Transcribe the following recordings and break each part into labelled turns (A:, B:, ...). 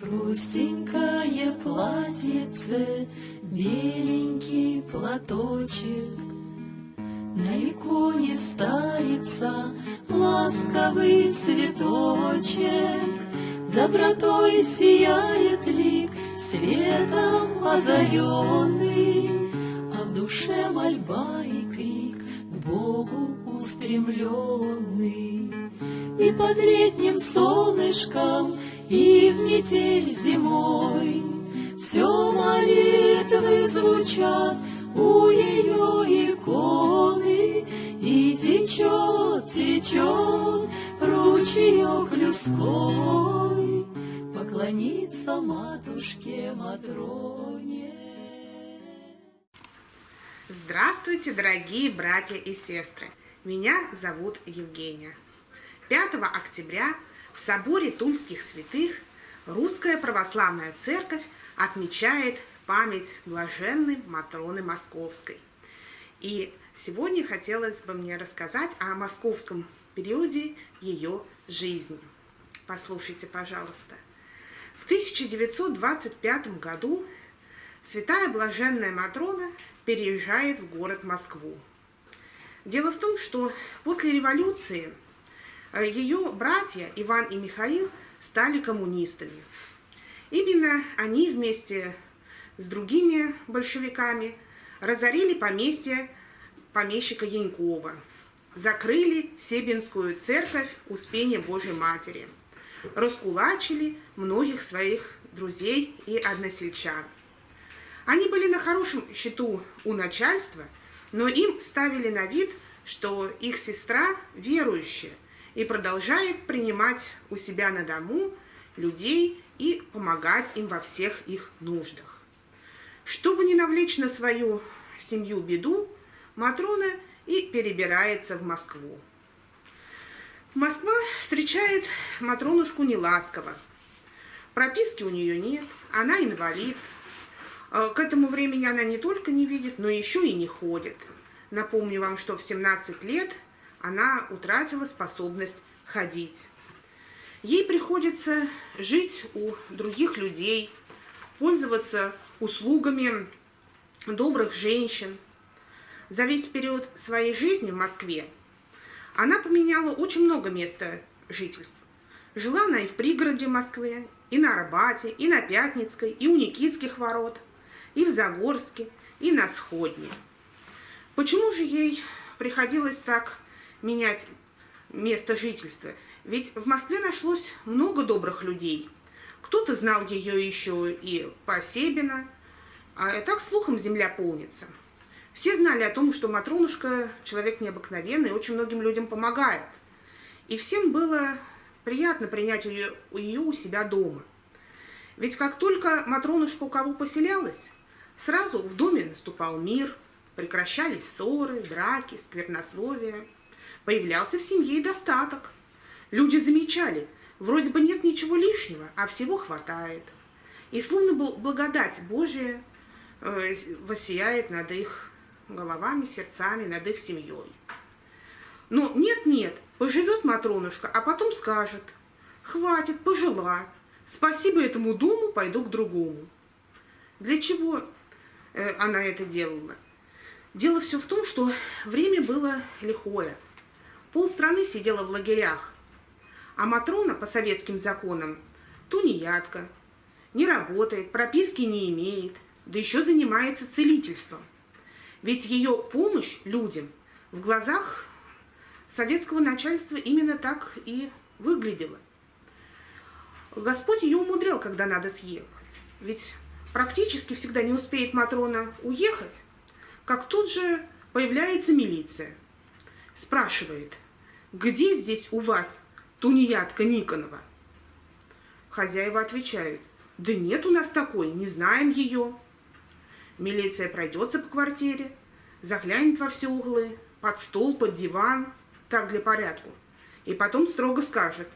A: Простенькое платьице, беленький платочек, На иконе старица ласковый цветочек, Добротой сияет лик, светом озаренный, А в душе мольба и крик к Богу устремленный. И под летним солнышком и в метель зимой. Все молитвы звучат у ее иконы, И течет, течет ручеек людской, Поклониться матушке Матроне.
B: Здравствуйте, дорогие братья и сестры! Меня зовут Евгения. 5 октября в соборе Тульских святых Русская Православная Церковь отмечает память блаженной Матроны Московской. И сегодня хотелось бы мне рассказать о московском периоде ее жизни. Послушайте, пожалуйста. В 1925 году святая блаженная Матрона переезжает в город Москву. Дело в том, что после революции – Ее братья Иван и Михаил стали коммунистами. Именно они вместе с другими большевиками разорили поместье помещика Янькова, закрыли Себинскую церковь Успения Божьей Матери, раскулачили многих своих друзей и односельчан. Они были на хорошем счету у начальства, но им ставили на вид, что их сестра верующая, и продолжает принимать у себя на дому людей и помогать им во всех их нуждах. Чтобы не навлечь на свою семью беду, Матрона и перебирается в Москву. Москва встречает Матронушку неласково. Прописки у нее нет, она инвалид. Э, к этому времени она не только не видит, но еще и не ходит. Напомню вам, что в 17 лет она утратила способность ходить. Ей приходится жить у других людей, пользоваться услугами добрых женщин. За весь период своей жизни в Москве она поменяла очень много места жительства. Жила она и в пригороде Москвы, и на Арбате, и на Пятницкой, и у Никитских ворот, и в Загорске, и на Сходне. Почему же ей приходилось так менять место жительства. Ведь в Москве нашлось много добрых людей. Кто-то знал ее еще и по Себина, а так слухом земля полнится. Все знали о том, что Матронушка человек необыкновенный, очень многим людям помогает. И всем было приятно принять ее, ее у себя дома. Ведь как только Матронушка у кого поселялась, сразу в доме наступал мир, прекращались ссоры, драки, сквернословия – Появлялся в семье и достаток. Люди замечали, вроде бы нет ничего лишнего, а всего хватает. И словно был благодать Божия э, воссияет над их головами, сердцами, над их семьей. Но нет-нет, поживет Матронушка, а потом скажет, хватит, пожила, спасибо этому дому, пойду к другому. Для чего э, она это делала? Дело все в том, что время было лихое – Полстраны сидела в лагерях, а Матрона по советским законам тунеядка, не работает, прописки не имеет, да еще занимается целительством. Ведь ее помощь людям в глазах советского начальства именно так и выглядела. Господь ее умудрял, когда надо съехать. Ведь практически всегда не успеет Матрона уехать, как тут же появляется милиция. Спрашивает – где здесь у вас тунеядка Никонова? Хозяева отвечают, да нет у нас такой, не знаем ее. Милиция пройдется по квартире, заглянет во все углы, под стол, под диван, так для порядку. И потом строго скажет,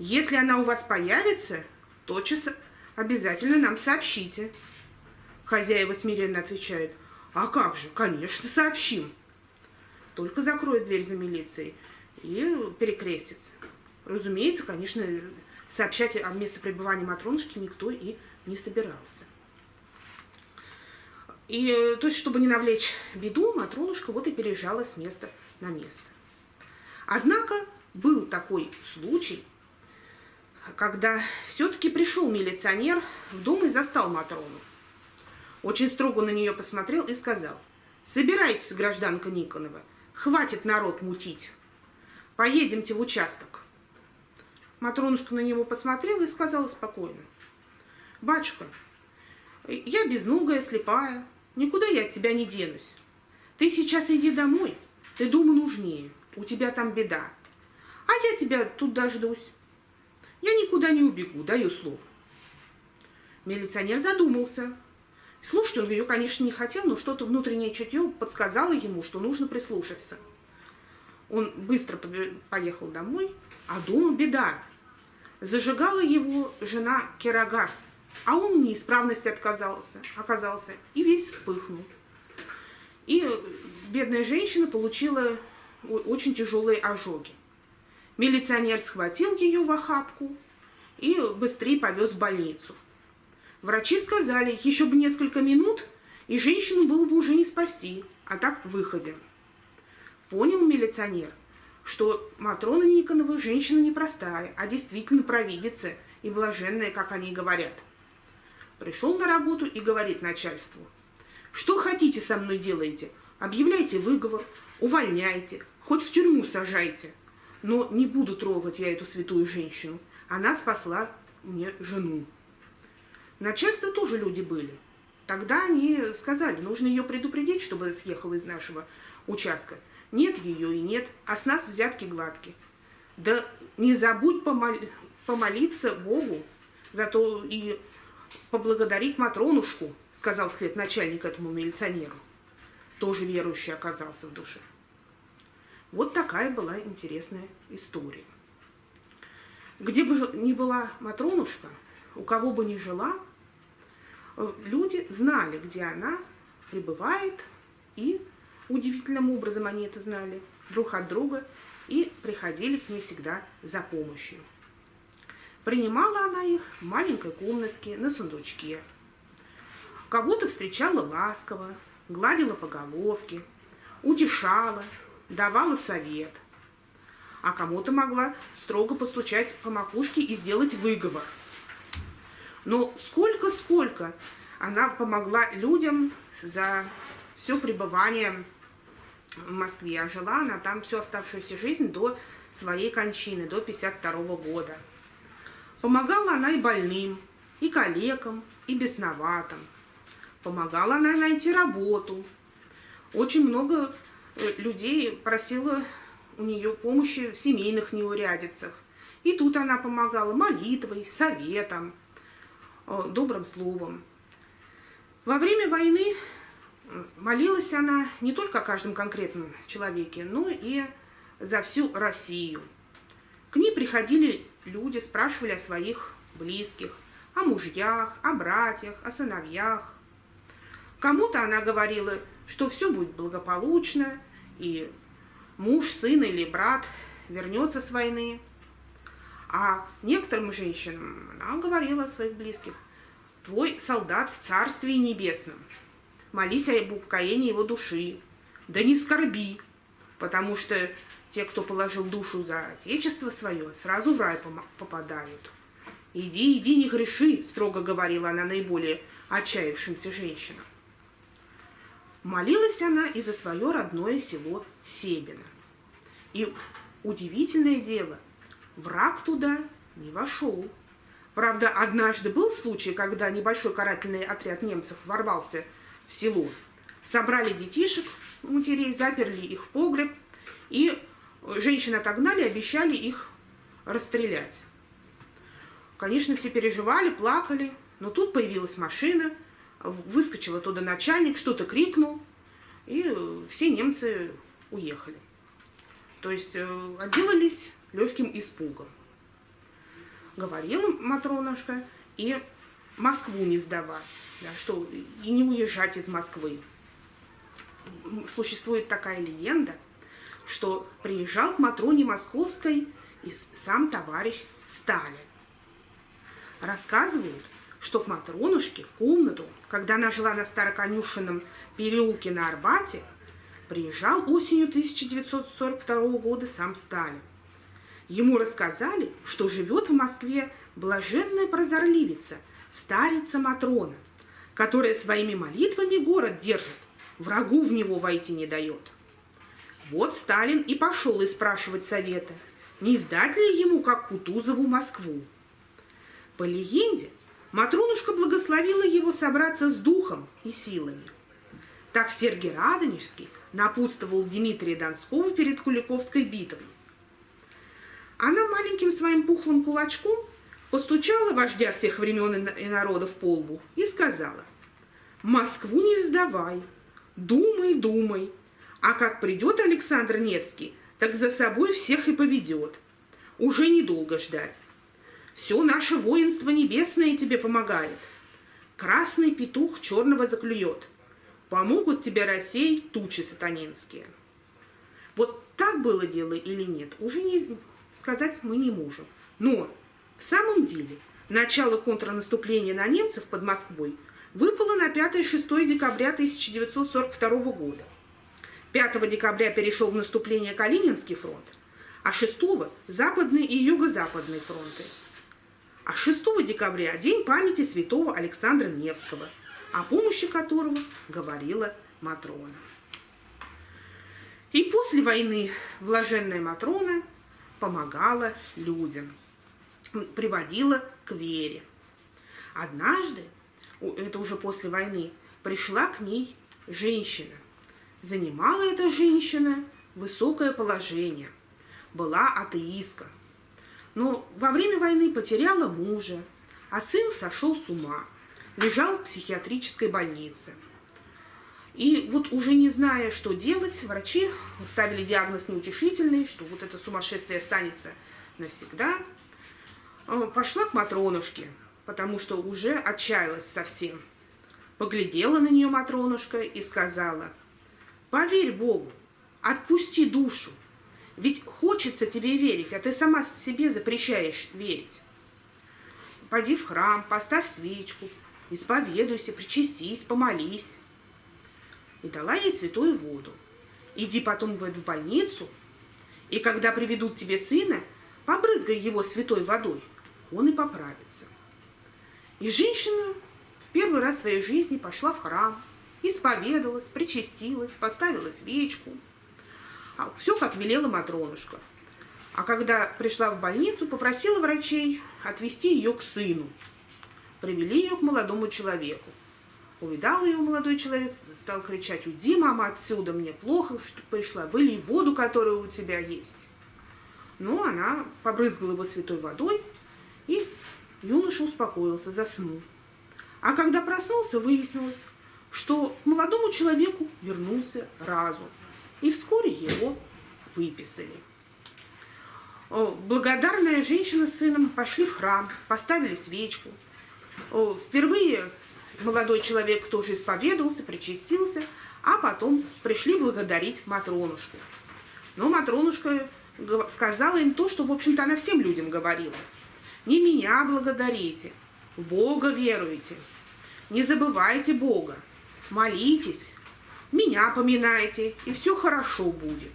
B: если она у вас появится, тотчас обязательно нам сообщите. Хозяева смиренно отвечают, а как же, конечно, сообщим. Только закроет дверь за милицией, и перекрестится. Разумеется, конечно, сообщать о месте пребывания Матронушки никто и не собирался. И, то есть, чтобы не навлечь беду, Матронушка вот и переезжала с места на место. Однако был такой случай, когда все-таки пришел милиционер в дом и застал Матрону. Очень строго на нее посмотрел и сказал, «Собирайтесь, гражданка Никонова, хватит народ мутить, поедемте в участок». Матронушка на него посмотрела и сказала спокойно, «Батюшка, я безногая, слепая, никуда я от тебя не денусь. Ты сейчас иди домой, ты дому нужнее, у тебя там беда, а я тебя тут дождусь. Я никуда не убегу, даю слово». Милиционер задумался. Слушать он ее, конечно, не хотел, но что-то внутреннее чутье подсказало ему, что нужно прислушаться. Он быстро поехал домой, а дома беда. Зажигала его жена Керагас, а он в неисправности отказался, оказался и весь вспыхнул. И бедная женщина получила очень тяжелые ожоги. Милиционер схватил ее в охапку и быстрее повез в больницу. Врачи сказали, еще бы несколько минут, и женщину было бы уже не спасти, а так выходим. Понял милиционер, что Матрона Никонова женщина непростая, а действительно провидица и блаженная, как они говорят. Пришел на работу и говорит начальству, что хотите со мной делаете, объявляйте выговор, увольняйте, хоть в тюрьму сажайте, но не буду трогать я эту святую женщину, она спасла мне жену. Начальство тоже люди были. Тогда они сказали, нужно ее предупредить, чтобы съехала из нашего участка. Нет ее и нет, а с нас взятки гладкие. Да не забудь помол... помолиться Богу, зато и поблагодарить Матронушку, сказал вслед начальник этому милиционеру. Тоже верующий оказался в душе. Вот такая была интересная история. Где бы ни была Матронушка, у кого бы ни жила, Э, люди знали, где она пребывает, и удивительным образом они это знали друг от друга и приходили к ней всегда за помощью. Принимала она их в маленькой комнатке на сундучке. Кого-то встречала ласково, гладила по головке, утешала, давала совет. А кому-то могла строго постучать по макушке и сделать выговор – но сколько-сколько она помогла людям за все пребывание в Москве. А жила она там всю оставшуюся жизнь до своей кончины, до 52 года. Помогала она и больным, и калекам, и бесноватым. Помогала она найти работу. Очень много э, людей просила у нее помощи в семейных неурядицах. И тут она помогала молитвой, советом, Э, добрым словом. Во время войны молилась она не только о каждом конкретном человеке, но и за всю Россию. К ней приходили люди, спрашивали о своих близких, о мужьях, о братьях, о сыновьях. Кому-то она говорила, что все будет благополучно, и муж, сын или брат вернется с войны. А некоторым женщинам она говорила о своих близких, твой солдат в Царстве Небесном, молись об упокоении его души, да не скорби, потому что те, кто положил душу за Отечество свое, сразу в рай попадают. «Иди, иди, не греши», — строго говорила она наиболее отчаявшимся женщинам. Молилась она и за свое родное село Себино. И удивительное дело — Враг туда не вошел. Правда, однажды был случай, когда небольшой карательный отряд немцев ворвался в село. Собрали детишек, матерей, заперли их в погреб, и женщин отогнали, обещали их расстрелять. Конечно, все переживали, плакали, но тут появилась машина, выскочил оттуда начальник, что-то крикнул, и все немцы уехали. То есть э, отделались легким испугом. Говорила Матронушка и Москву не сдавать, да, что и не уезжать из Москвы. Существует такая легенда, что приезжал к Матроне Московской и сам товарищ Сталин. Рассказывают, что к Матронушке в комнату, когда она жила на Староконюшенном переулке на Арбате, приезжал осенью 1942 года сам Сталин. Ему рассказали, что живет в Москве блаженная прозорливица, старица Матрона, которая своими молитвами город держит, врагу в него войти не дает. Вот Сталин и пошел и спрашивать совета, не сдать ли ему, как Кутузову, Москву. По легенде, Матронушка благословила его собраться с духом и силами. Так Сергий Радонежский напутствовал Дмитрия Донского перед Куликовской битвой. Она маленьким своим пухлым кулачком постучала вождя всех времен и народов по лбу и сказала, «Москву не сдавай, думай, думай, а как придет Александр Невский, так за собой всех и поведет. Уже недолго ждать. Все наше воинство небесное тебе помогает. Красный петух черного заклюет. Помогут тебе рассеять тучи сатанинские. Вот так было дело или нет, уже не сказать мы не можем. Но в самом деле начало контрнаступления на немцев под Москвой выпало на 5-6 декабря 1942 года. 5 декабря перешел в наступление Калининский фронт, а 6 – Западный и Юго-Западный фронты – а 6 декабря – день памяти святого Александра Невского, о помощи которого говорила Матрона. И после войны блаженная Матрона помогала людям, приводила к вере. Однажды, это уже после войны, пришла к ней женщина. Занимала эта женщина высокое положение, была атеистка – но во время войны потеряла мужа, а сын сошел с ума, лежал в психиатрической больнице. И вот уже не зная, что делать, врачи ставили диагноз неутешительный, что вот это сумасшествие останется навсегда. Э, пошла к Матронушке, потому что уже отчаялась совсем. Поглядела на нее Матронушка и сказала, «Поверь Богу, отпусти душу, ведь хочется тебе верить, а ты сама себе запрещаешь верить. Пойди в храм, поставь свечку, исповедуйся, причастись, помолись. И дала ей святую воду. Иди потом в больницу, и когда приведут тебе сына, побрызгай его святой водой, он и поправится. И женщина в первый раз в своей жизни пошла в храм, исповедовалась, причастилась, поставила свечку – а Все, как велела Матронушка. А когда пришла в больницу, попросила врачей отвезти ее к сыну. Привели ее к молодому человеку. Увидал ее молодой человек, стал кричать, уйди, мама, отсюда, мне плохо, что пришла, вылей воду, которая у тебя есть. Но она побрызгала его святой водой, и юноша успокоился, заснул. А когда проснулся, выяснилось, что молодому человеку вернулся разум и вскоре его выписали. Благодарная женщина с сыном пошли в храм, поставили свечку. Впервые молодой человек тоже исповедовался, причастился, а потом пришли благодарить Матронушку. Но Матронушка сказала им то, что, в общем-то, она всем людям говорила. Не меня благодарите, в Бога веруйте, не забывайте Бога, молитесь, меня поминайте, и все хорошо будет.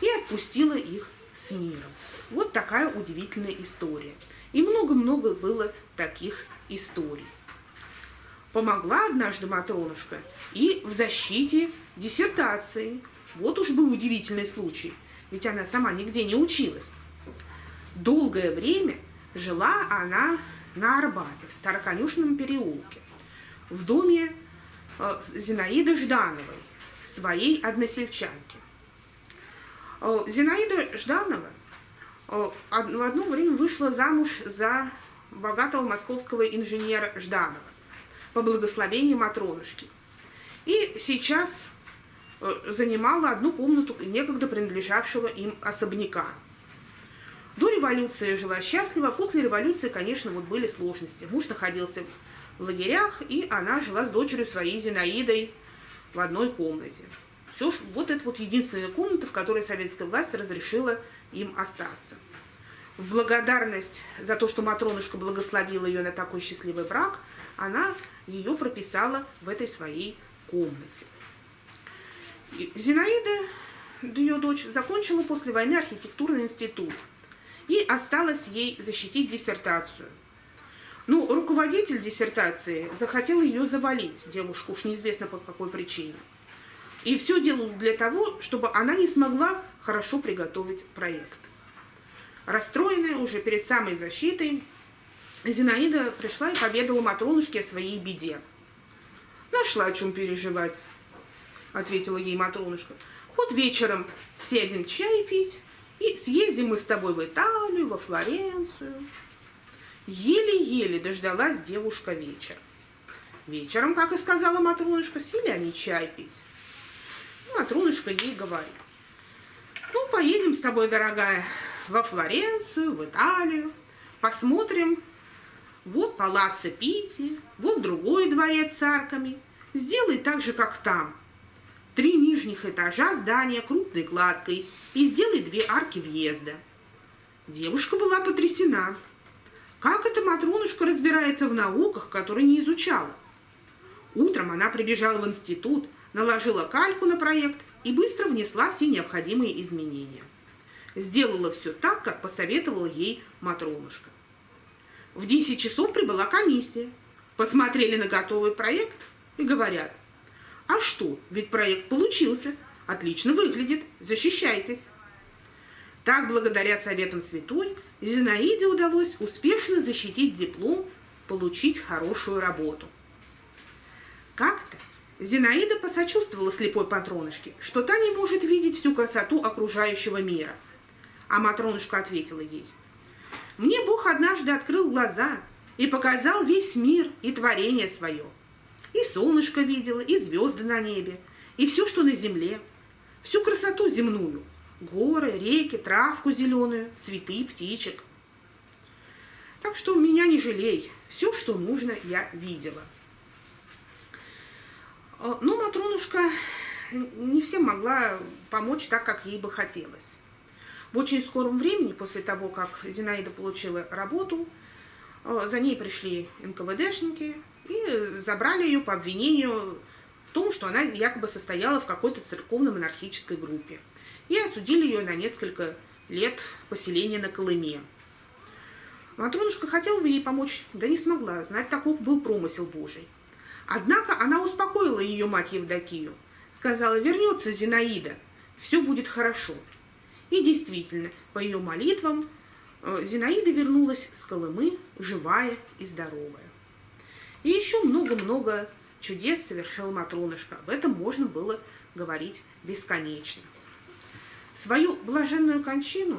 B: И отпустила их с миром. Вот такая удивительная история. И много-много было таких историй. Помогла однажды Матронушка и в защите диссертации. Вот уж был удивительный случай, ведь она сама нигде не училась. Долгое время жила она на Арбате, в Староконюшном переулке, в доме Э, Зинаиды Ждановой, своей односельчанки. Э, Зинаида Жданова э, в одно время вышла замуж за богатого московского инженера Жданова по благословению Матронушки. И сейчас занимала одну комнату некогда принадлежавшего им особняка. Революции жила счастливо, после революции, конечно, вот были сложности. Муж находился в лагерях, и она жила с дочерью своей Зинаидой в одной комнате. Все, вот это вот единственная комната, в которой советская власть разрешила им остаться. в благодарность за то, что Матронушка благословила ее на такой счастливый брак, она ее прописала в этой своей комнате. И Зинаида, ее дочь, закончила после войны архитектурный институт, и осталось ей защитить диссертацию. Ну, руководитель диссертации захотел ее завалить, девушку, уж неизвестно по какой причине. И все делал для того, чтобы она не смогла хорошо приготовить проект. Расстроенная уже перед самой защитой, Зинаида пришла и поведала Матронушке о своей беде. «Нашла о чем переживать», — ответила ей Матронушка. «Вот вечером сядем чай пить, и съездим мы с тобой в Италию, во Флоренцию». Еле-еле дождалась девушка вечер. Вечером, как и сказала Матронушка, сели они чай пить. Матрунушка ей говорит, ну, поедем с тобой, дорогая, во Флоренцию, в Италию, посмотрим, вот палаццо Пити, вот другой дворец с арками. Сделай так же, как там. Три нижних этажа здания крупной кладкой и сделай две арки въезда. Девушка была потрясена. Как эта Матрунушка разбирается в науках, которые не изучала? Утром она прибежала в институт, наложила кальку на проект и быстро внесла все необходимые изменения. Сделала все так, как посоветовала ей Матронушка. В 10 часов прибыла комиссия. Посмотрели на готовый проект и говорят, а что, ведь проект получился, отлично выглядит, защищайтесь. Так, благодаря советам святой, Зинаиде удалось успешно защитить диплом, получить хорошую работу. Как-то Зинаида посочувствовала слепой Патронышке, что та не может видеть всю красоту окружающего мира. А Матронушка ответила ей, «Мне Бог однажды открыл глаза и показал весь мир и творение свое. И солнышко видела, и звезды на небе, и все, что на земле, всю красоту земную, горы, реки, травку зеленую, цветы, птичек. Так что меня не жалей, все, что нужно, я видела». Э, Но ну, Матронушка не всем могла помочь так, как ей бы хотелось. В очень скором времени, после того, как Зинаида получила работу, э, за ней пришли НКВДшники и забрали ее по обвинению в том, что она якобы состояла в какой-то церковно-монархической группе. И осудили ее на несколько лет поселения на Колыме. Матронушка хотела бы ей помочь, да не смогла, знать, таков был промысел Божий. Однако она успокоила ее мать Евдокию. Сказала, вернется Зинаида, все будет хорошо. И действительно, по ее молитвам, э, Зинаида вернулась с Колымы живая и здоровая. Еще много-много чудес совершила Матронышка. Об этом можно было говорить бесконечно. Свою блаженную кончину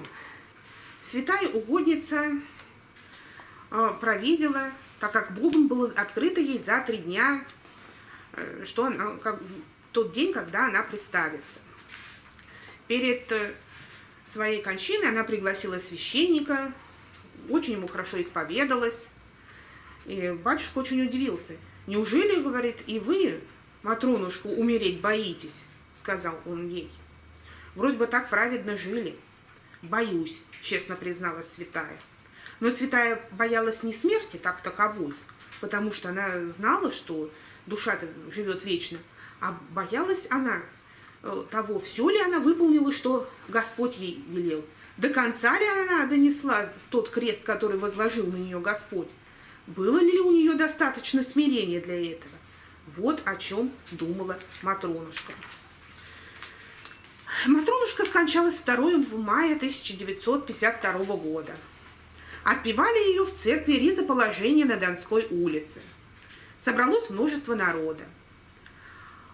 B: святая угодница э, провидела так как Будум был открыто ей за три дня, э, что она, как, тот день, когда она представится. Перед э, своей кончиной она пригласила священника, очень ему хорошо исповедалась. И батюшка очень удивился. «Неужели, — говорит, — и вы, Матронушку, умереть боитесь?» — сказал он ей. «Вроде бы так праведно жили». «Боюсь», — честно призналась святая. Но святая боялась не смерти так таковой, потому что она знала, что душа живет вечно, а боялась она э, того, все ли она выполнила, что Господь ей велел. До конца ли она донесла тот крест, который возложил на нее Господь? Было ли у нее достаточно смирения для этого? Вот о чем думала Матронушка. Матронушка скончалась 2 мая 1952 года. Отпевали ее в церкви Ризоположения на Донской улице. Собралось множество народа.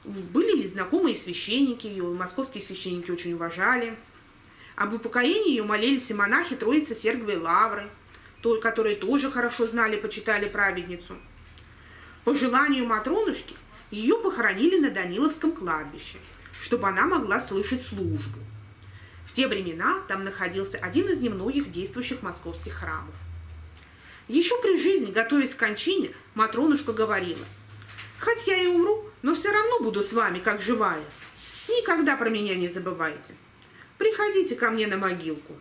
B: Были и знакомые священники, ее московские священники очень уважали. Об упокоении ее молились и монахи Троицы Сергиевой Лавры, которые тоже хорошо знали, почитали праведницу. По желанию Матронушки ее похоронили на Даниловском кладбище, чтобы она могла слышать службу те времена там находился один из немногих действующих московских храмов. Еще при жизни, готовясь к кончине, Матронушка говорила, «Хоть я и умру, но все равно буду с вами, как живая. Никогда про меня не забывайте. Приходите ко мне на могилку.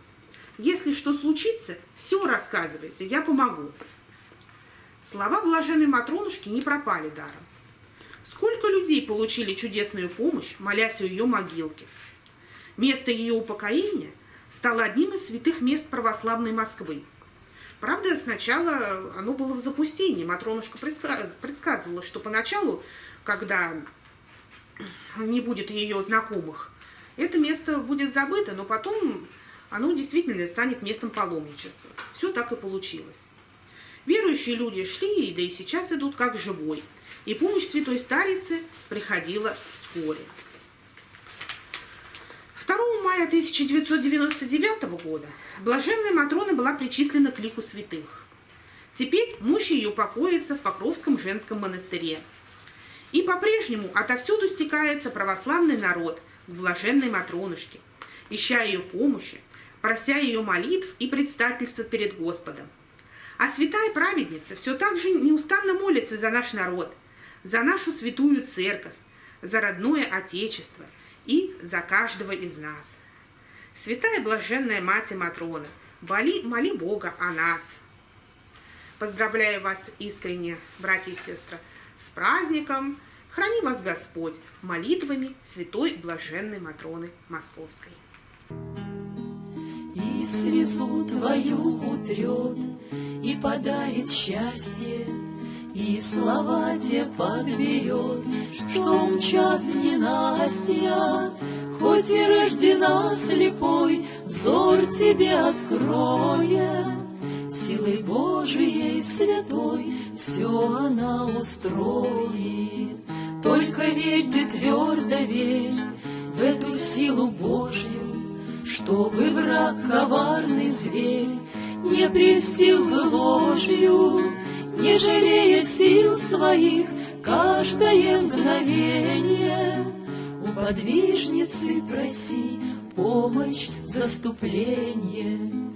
B: Если что случится, все рассказывайте, я помогу. Слова блаженной Матронушки не пропали даром. Сколько людей получили чудесную помощь, молясь у ее могилки. Место ее упокоения стало одним из святых мест православной Москвы. Правда, сначала оно было в запустении. Матронушка предсказывала, что поначалу, когда не будет ее знакомых, это место будет забыто, но потом оно действительно станет местом паломничества. Все так и получилось. Верующие люди шли, да и сейчас идут как живой. И помощь святой старицы приходила вскоре. 2 мая 1999 года блаженная Матрона была причислена к лику святых. Теперь мощь ее покоится в Покровском женском монастыре. И по-прежнему отовсюду стекается православный народ к блаженной Матронушке, ища ее помощи, прося ее молитв и предстательства перед Господом. А святая праведница все так же неустанно молится за наш народ, за нашу святую церковь, за родное Отечество и за каждого из нас. Святая блаженная Мать Матрона, моли, моли Бога о нас. Поздравляю вас искренне, братья и сестры, с праздником! Храни вас Господь молитвами святой блаженной Матроны Московской.
A: И слезу твою утрет, и подарит счастье, и слова те подберет, что мчат ненастья, Хоть и рождена слепой, взор тебе откроет, Силой Божией святой все она устроит. Только верь ты твердо верь в эту силу Божью, Чтобы враг коварный зверь не прельстил бы ложью, Не жалея сил своих каждое мгновение. У подвижницы проси помощь, заступление,